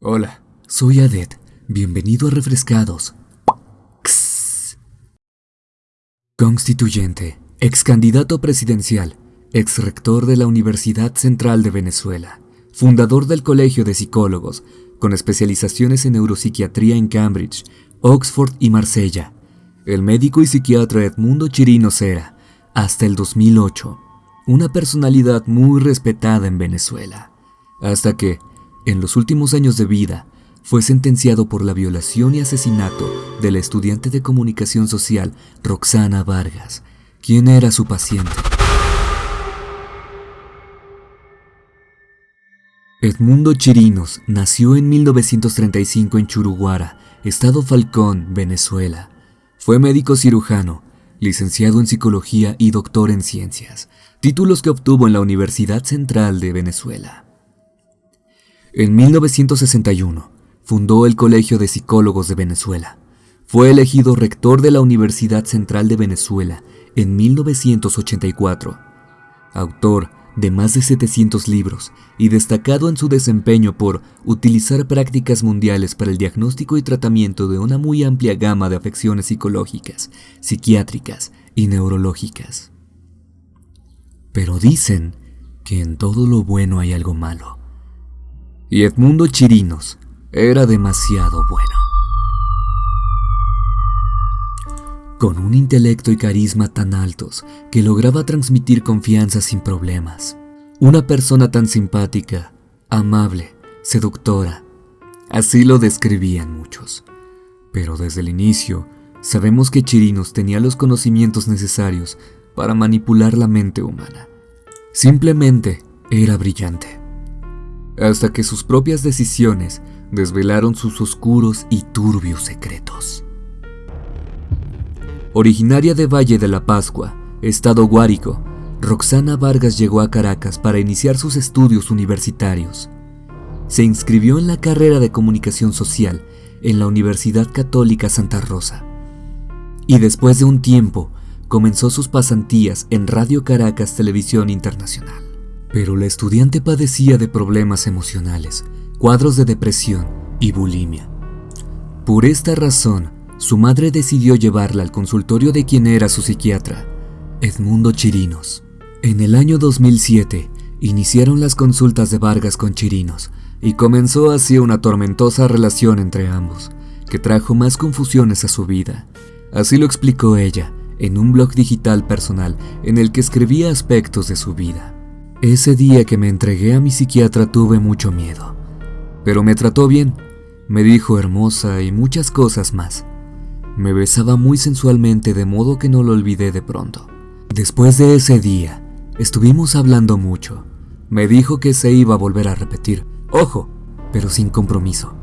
Hola, soy Adet. Bienvenido a Refrescados. Constituyente, ex candidato presidencial, ex rector de la Universidad Central de Venezuela, fundador del Colegio de Psicólogos, con especializaciones en neuropsiquiatría en Cambridge, Oxford y Marsella. El médico y psiquiatra Edmundo Chirino Cera, hasta el 2008, una personalidad muy respetada en Venezuela, hasta que, en los últimos años de vida, fue sentenciado por la violación y asesinato de la estudiante de comunicación social Roxana Vargas, quien era su paciente. Edmundo Chirinos nació en 1935 en Churuguara, estado Falcón, Venezuela. Fue médico cirujano, licenciado en psicología y doctor en ciencias, títulos que obtuvo en la Universidad Central de Venezuela. En 1961, fundó el Colegio de Psicólogos de Venezuela. Fue elegido rector de la Universidad Central de Venezuela en 1984. Autor de más de 700 libros y destacado en su desempeño por utilizar prácticas mundiales para el diagnóstico y tratamiento de una muy amplia gama de afecciones psicológicas, psiquiátricas y neurológicas. Pero dicen que en todo lo bueno hay algo malo y Edmundo Chirinos era demasiado bueno. Con un intelecto y carisma tan altos que lograba transmitir confianza sin problemas. Una persona tan simpática, amable, seductora. Así lo describían muchos. Pero desde el inicio, sabemos que Chirinos tenía los conocimientos necesarios para manipular la mente humana. Simplemente era brillante hasta que sus propias decisiones desvelaron sus oscuros y turbios secretos. Originaria de Valle de la Pascua, Estado Guárico, Roxana Vargas llegó a Caracas para iniciar sus estudios universitarios. Se inscribió en la carrera de comunicación social en la Universidad Católica Santa Rosa. Y después de un tiempo, comenzó sus pasantías en Radio Caracas Televisión Internacional. Pero la estudiante padecía de problemas emocionales, cuadros de depresión y bulimia. Por esta razón, su madre decidió llevarla al consultorio de quien era su psiquiatra, Edmundo Chirinos. En el año 2007, iniciaron las consultas de Vargas con Chirinos y comenzó así una tormentosa relación entre ambos, que trajo más confusiones a su vida. Así lo explicó ella en un blog digital personal en el que escribía aspectos de su vida. Ese día que me entregué a mi psiquiatra tuve mucho miedo, pero me trató bien, me dijo hermosa y muchas cosas más. Me besaba muy sensualmente de modo que no lo olvidé de pronto. Después de ese día, estuvimos hablando mucho. Me dijo que se iba a volver a repetir, ojo, pero sin compromiso.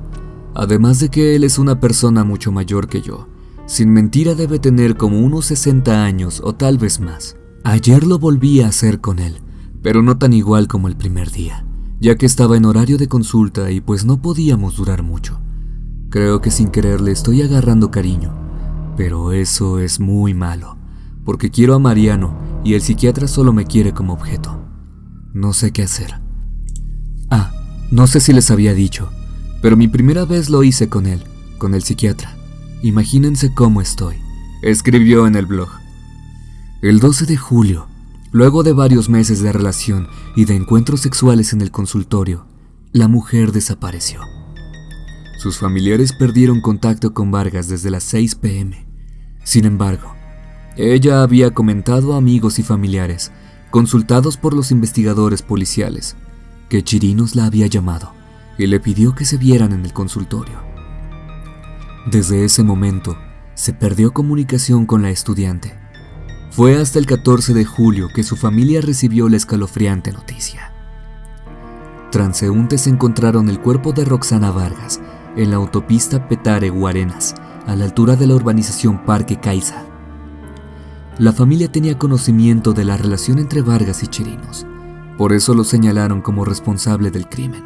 Además de que él es una persona mucho mayor que yo. Sin mentira debe tener como unos 60 años o tal vez más. Ayer lo volví a hacer con él pero no tan igual como el primer día, ya que estaba en horario de consulta y pues no podíamos durar mucho. Creo que sin querer le estoy agarrando cariño, pero eso es muy malo, porque quiero a Mariano y el psiquiatra solo me quiere como objeto. No sé qué hacer. Ah, no sé si les había dicho, pero mi primera vez lo hice con él, con el psiquiatra. Imagínense cómo estoy. Escribió en el blog. El 12 de julio Luego de varios meses de relación y de encuentros sexuales en el consultorio, la mujer desapareció. Sus familiares perdieron contacto con Vargas desde las 6 pm. Sin embargo, ella había comentado a amigos y familiares, consultados por los investigadores policiales, que Chirinos la había llamado y le pidió que se vieran en el consultorio. Desde ese momento, se perdió comunicación con la estudiante fue hasta el 14 de julio que su familia recibió la escalofriante noticia. Transeúntes encontraron el cuerpo de Roxana Vargas en la autopista Petare-Guarenas, a la altura de la urbanización Parque Caiza. La familia tenía conocimiento de la relación entre Vargas y Chirinos, por eso lo señalaron como responsable del crimen.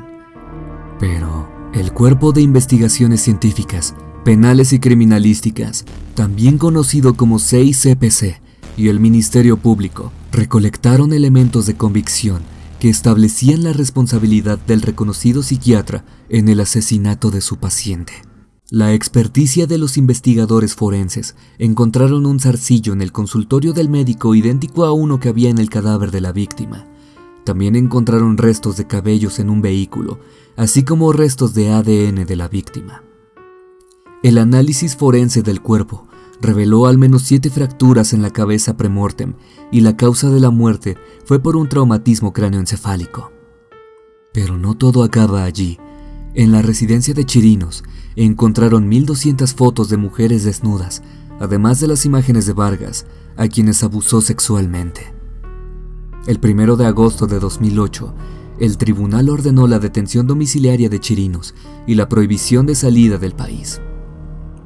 Pero el Cuerpo de Investigaciones Científicas, Penales y Criminalísticas, también conocido como 6CPC, y el Ministerio Público recolectaron elementos de convicción que establecían la responsabilidad del reconocido psiquiatra en el asesinato de su paciente. La experticia de los investigadores forenses encontraron un zarcillo en el consultorio del médico idéntico a uno que había en el cadáver de la víctima. También encontraron restos de cabellos en un vehículo, así como restos de ADN de la víctima. El análisis forense del cuerpo reveló al menos siete fracturas en la cabeza premortem y la causa de la muerte fue por un traumatismo cráneoencefálico. Pero no todo acaba allí. En la residencia de Chirinos encontraron 1.200 fotos de mujeres desnudas, además de las imágenes de Vargas, a quienes abusó sexualmente. El 1 de agosto de 2008, el tribunal ordenó la detención domiciliaria de Chirinos y la prohibición de salida del país.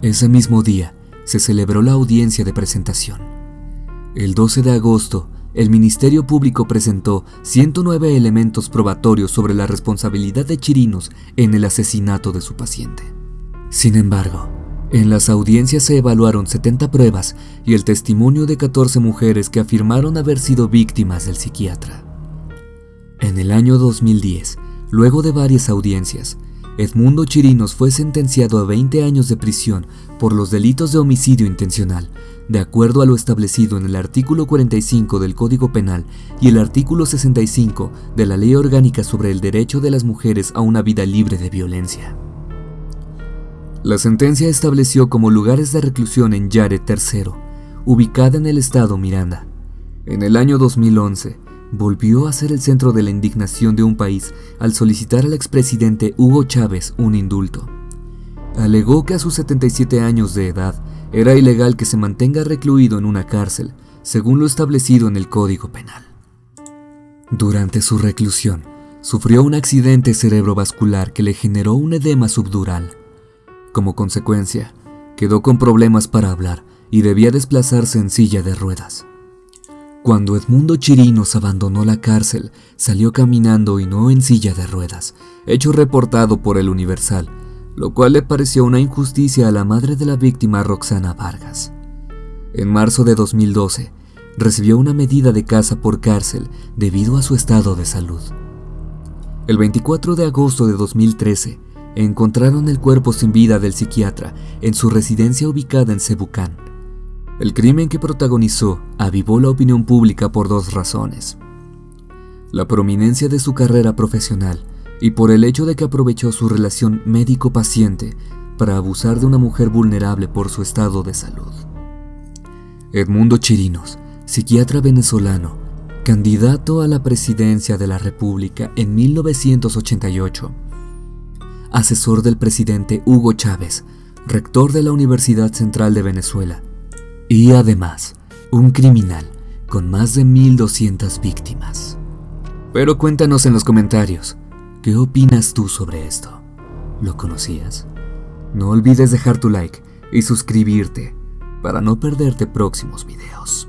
Ese mismo día, se celebró la audiencia de presentación. El 12 de agosto, el Ministerio Público presentó 109 elementos probatorios sobre la responsabilidad de Chirinos en el asesinato de su paciente. Sin embargo, en las audiencias se evaluaron 70 pruebas y el testimonio de 14 mujeres que afirmaron haber sido víctimas del psiquiatra. En el año 2010, luego de varias audiencias, Edmundo Chirinos fue sentenciado a 20 años de prisión por los delitos de homicidio intencional, de acuerdo a lo establecido en el artículo 45 del Código Penal y el artículo 65 de la Ley Orgánica sobre el Derecho de las Mujeres a una vida libre de violencia. La sentencia estableció como lugares de reclusión en Yare III, ubicada en el estado Miranda. En el año 2011, volvió a ser el centro de la indignación de un país al solicitar al expresidente Hugo Chávez un indulto. Alegó que a sus 77 años de edad era ilegal que se mantenga recluido en una cárcel, según lo establecido en el Código Penal. Durante su reclusión, sufrió un accidente cerebrovascular que le generó un edema subdural. Como consecuencia, quedó con problemas para hablar y debía desplazarse en silla de ruedas. Cuando Edmundo Chirinos abandonó la cárcel, salió caminando y no en silla de ruedas, hecho reportado por el Universal, lo cual le pareció una injusticia a la madre de la víctima Roxana Vargas. En marzo de 2012, recibió una medida de casa por cárcel debido a su estado de salud. El 24 de agosto de 2013, encontraron el cuerpo sin vida del psiquiatra en su residencia ubicada en Cebucán. El crimen que protagonizó avivó la opinión pública por dos razones. La prominencia de su carrera profesional y por el hecho de que aprovechó su relación médico-paciente para abusar de una mujer vulnerable por su estado de salud. Edmundo Chirinos, psiquiatra venezolano, candidato a la presidencia de la República en 1988, asesor del presidente Hugo Chávez, rector de la Universidad Central de Venezuela, y además, un criminal con más de 1200 víctimas. Pero cuéntanos en los comentarios, ¿qué opinas tú sobre esto? ¿Lo conocías? No olvides dejar tu like y suscribirte para no perderte próximos videos.